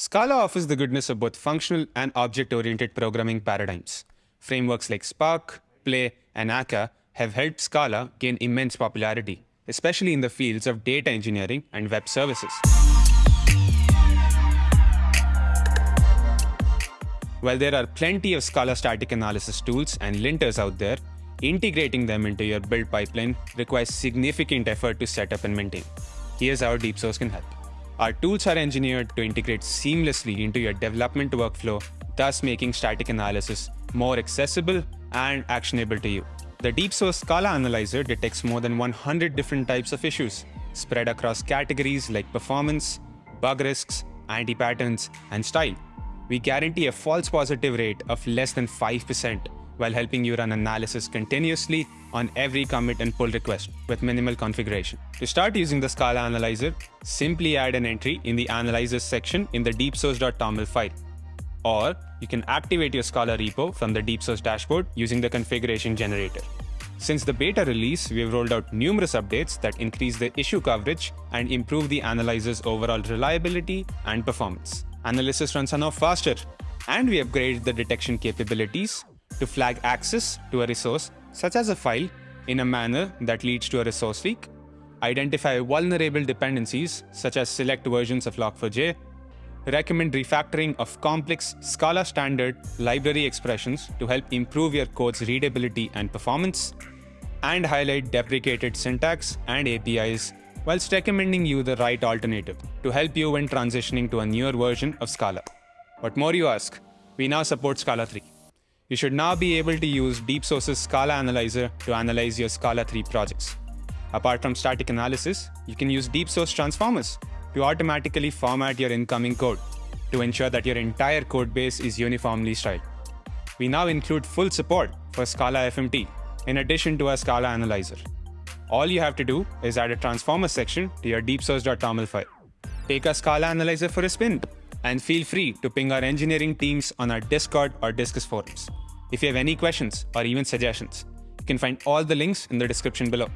Scala offers the goodness of both functional and object-oriented programming paradigms. Frameworks like Spark, Play, and Akka have helped Scala gain immense popularity, especially in the fields of data engineering and web services. While there are plenty of Scala static analysis tools and linters out there, integrating them into your build pipeline requires significant effort to set up and maintain. Here's how DeepSource can help. Our tools are engineered to integrate seamlessly into your development workflow, thus making static analysis more accessible and actionable to you. The DeepSource Scala Analyzer detects more than 100 different types of issues, spread across categories like performance, bug risks, anti-patterns, and style. We guarantee a false positive rate of less than 5% while helping you run analysis continuously on every commit and pull request with minimal configuration. To start using the Scala Analyzer, simply add an entry in the Analyzers section in the deepsource.toml file. Or you can activate your Scala repo from the DeepSource dashboard using the configuration generator. Since the beta release, we have rolled out numerous updates that increase the issue coverage and improve the analyzer's overall reliability and performance. Analysis runs are now faster, and we upgraded the detection capabilities to flag access to a resource, such as a file, in a manner that leads to a resource leak, identify vulnerable dependencies, such as select versions of Log4j, recommend refactoring of complex Scala standard library expressions to help improve your code's readability and performance, and highlight deprecated syntax and APIs whilst recommending you the right alternative to help you when transitioning to a newer version of Scala. What more you ask? We now support Scala 3. You should now be able to use DeepSource's Scala Analyzer to analyze your Scala 3 projects. Apart from static analysis, you can use DeepSource transformers to automatically format your incoming code to ensure that your entire code base is uniformly styled. We now include full support for Scala FMT in addition to our Scala Analyzer. All you have to do is add a transformer section to your deepsource.toml file. Take our Scala Analyzer for a spin and feel free to ping our engineering teams on our Discord or Discourse forums. If you have any questions or even suggestions, you can find all the links in the description below.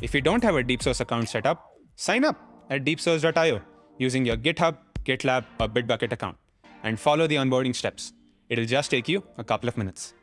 If you don't have a DeepSource account set up, sign up at deepsource.io using your GitHub, GitLab, or Bitbucket account and follow the onboarding steps. It'll just take you a couple of minutes.